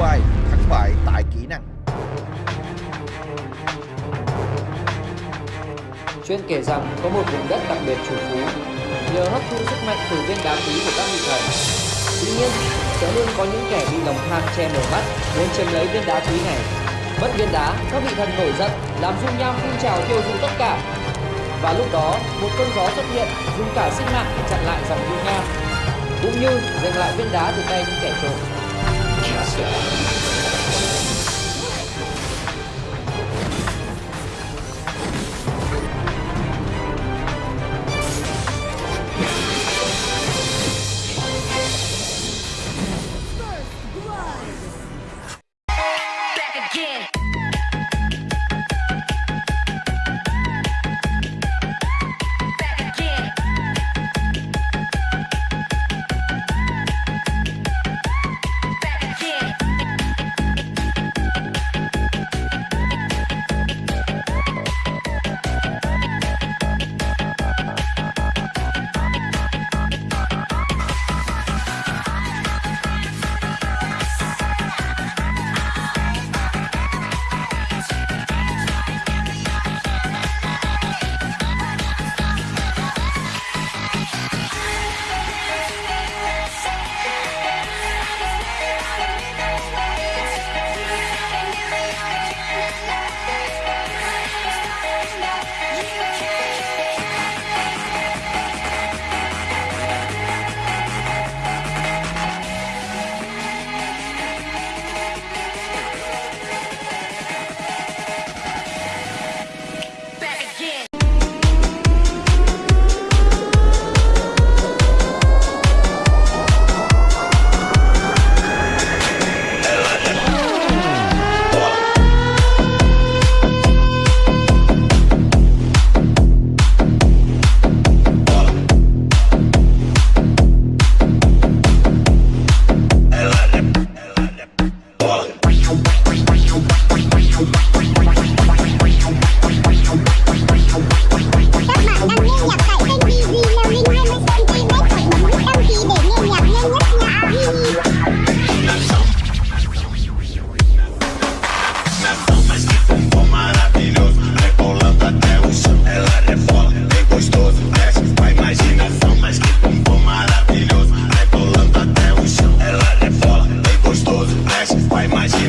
bài thắng bại tại kỹ năng. Chuyên kể rằng có một vùng đất đặc biệt chủ phú nhờ hấp thu sức mạnh từ viên đá quý của các vị thần. Tuy nhiên, sẽ luôn có những kẻ bị lòng tham che mở mắt muốn chiếm lấy viên đá quý này. Mất viên đá, các vị thần nổi giận, làm dung nham phun trào tiêu diệt tất cả. Và lúc đó, một cơn gió xuất hiện, dùng cả sinh mạng để chặn lại dòng dung nham, cũng như giành lại viên đá từ tay những kẻ trộm. Yeah.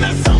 that song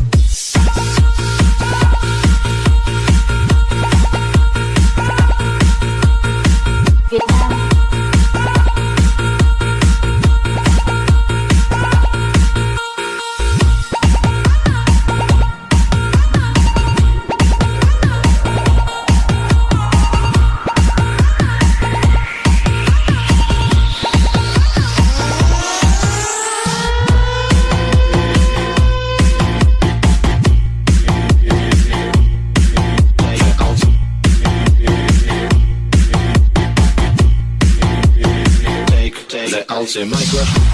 say my crush.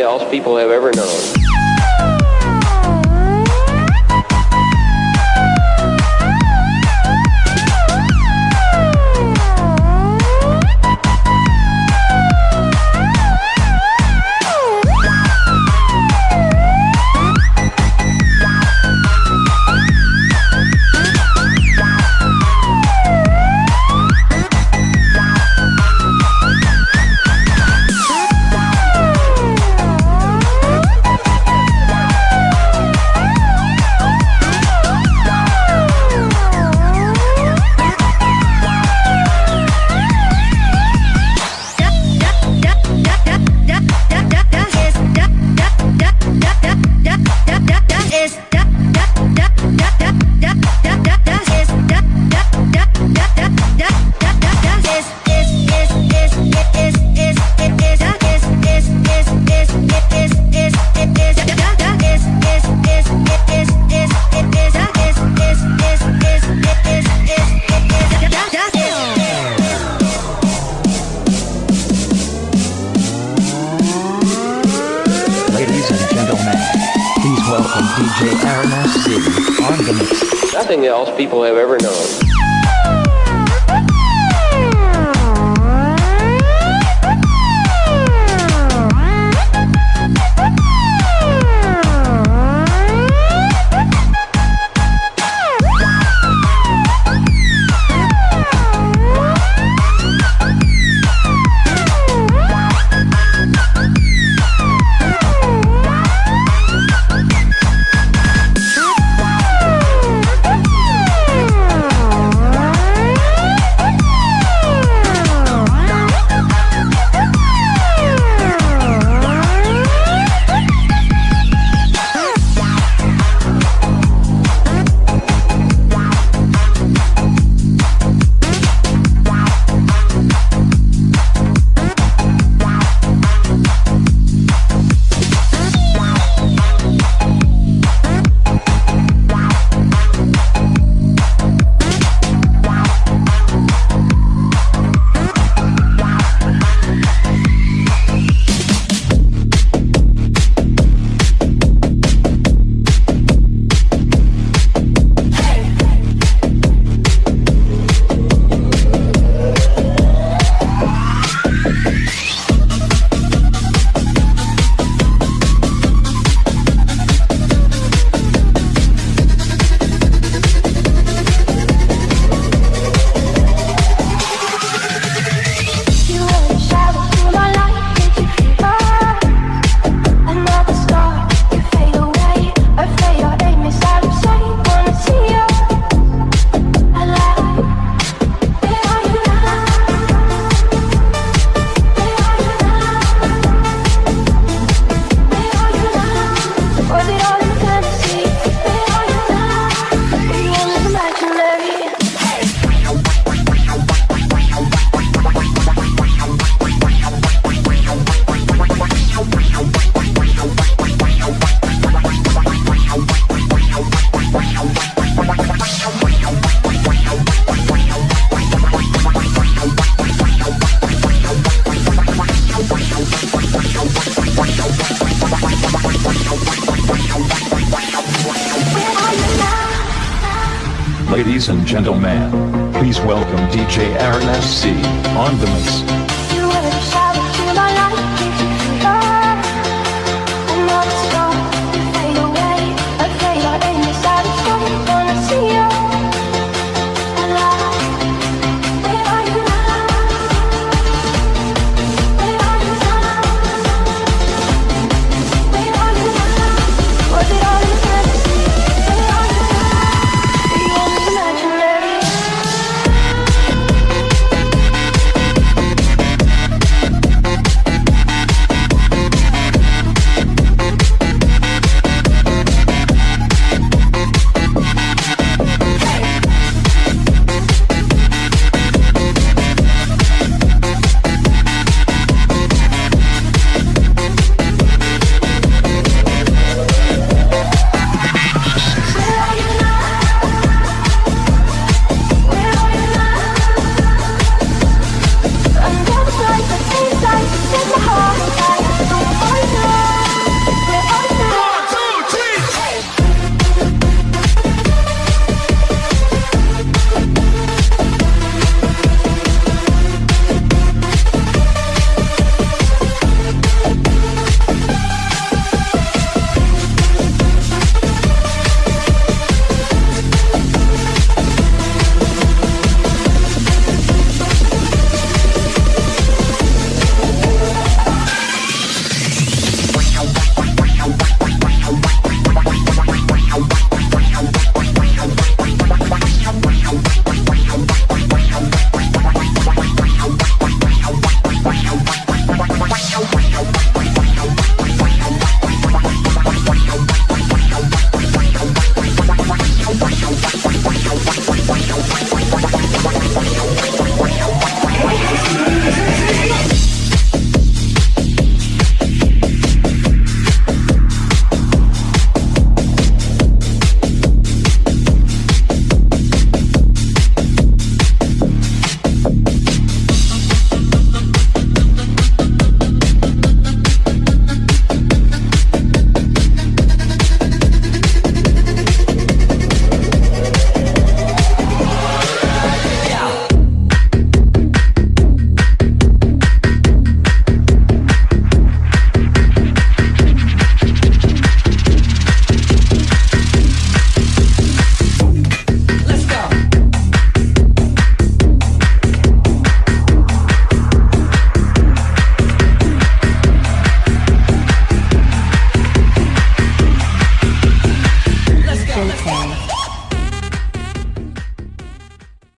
Else people have ever known. Nothing else people have ever known. And gentlemen, please welcome DJ Aaron on the mix.